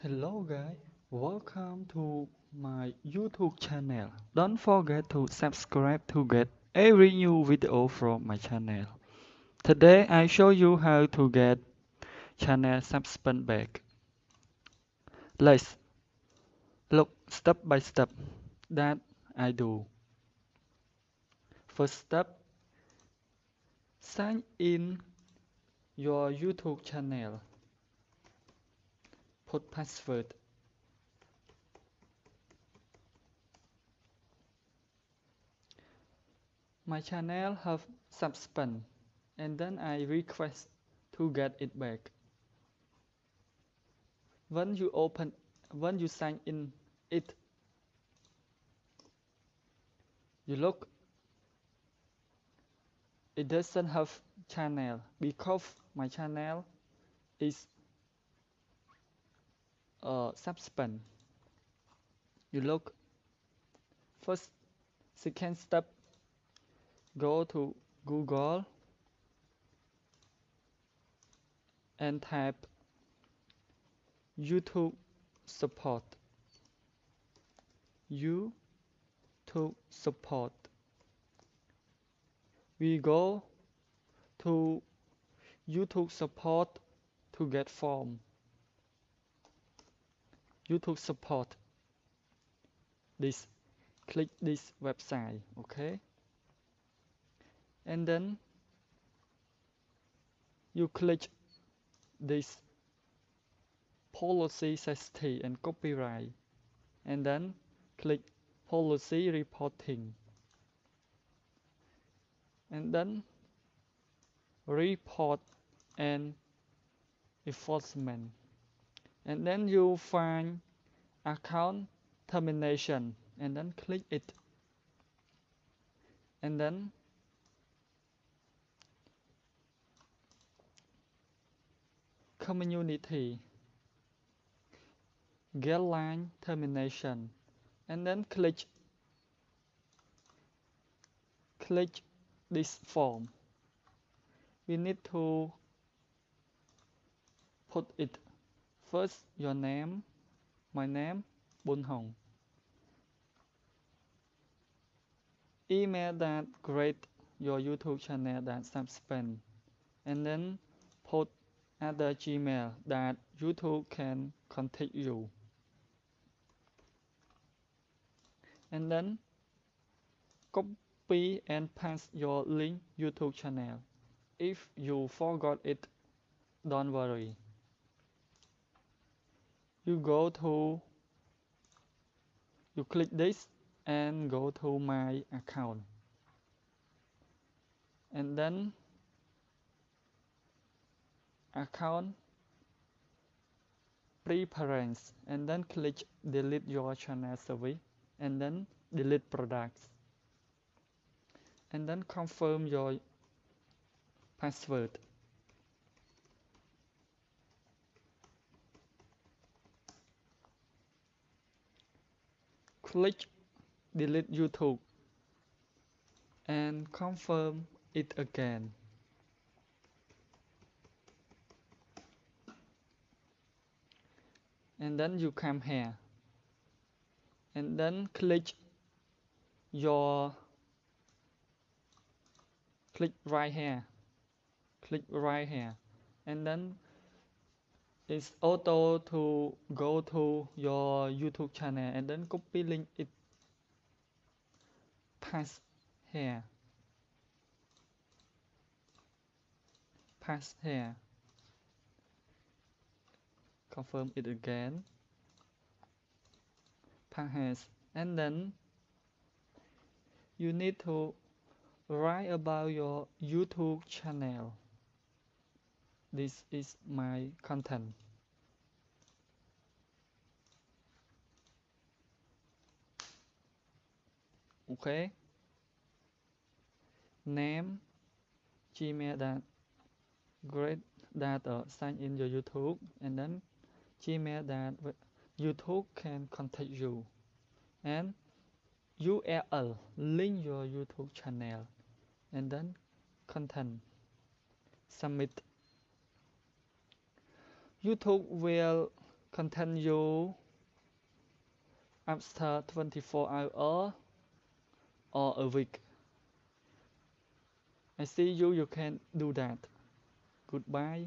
Hello guys, welcome to my YouTube channel. Don't forget to subscribe to get every new video from my channel. Today I show you how to get channel suspend back. Let's look step by step that I do. First step, sign in your YouTube channel. Put password. My channel have suspend and then I request to get it back. When you open when you sign in it you look it doesn't have channel because my channel is uh, suspend you look first second step go to Google and type YouTube support. YouTube support. We go to YouTube support to get form YouTube support this click this website okay? And then you click this policy safety and copyright and then click policy reporting. And then report and enforcement and then you find account termination and then click it. And then community get line termination and then click click this form. We need to put it first your name. My name Bun Hong. Email that create your YouTube channel that suspend and then put other Gmail that YouTube can contact you. And then copy and paste your link YouTube channel. If you forgot it don't worry you go to you click this and go to my account. And then account preference. And then click delete your channel service and then delete products. And then confirm your password click delete YouTube and confirm it again. And then you come here. And then click your click right here. Click right here. And then it's auto to go to your YouTube channel and then copy link it. Paste here. Paste here. Confirm it again. Paste and then you need to write about your YouTube channel this is my content. Okay. Name gmail that great that uh, sign in your youtube and then gmail that youtube can contact you. And url link your youtube channel and then content. Submit YouTube will continue after 24 hours or a week. I see you, you can do that. Goodbye.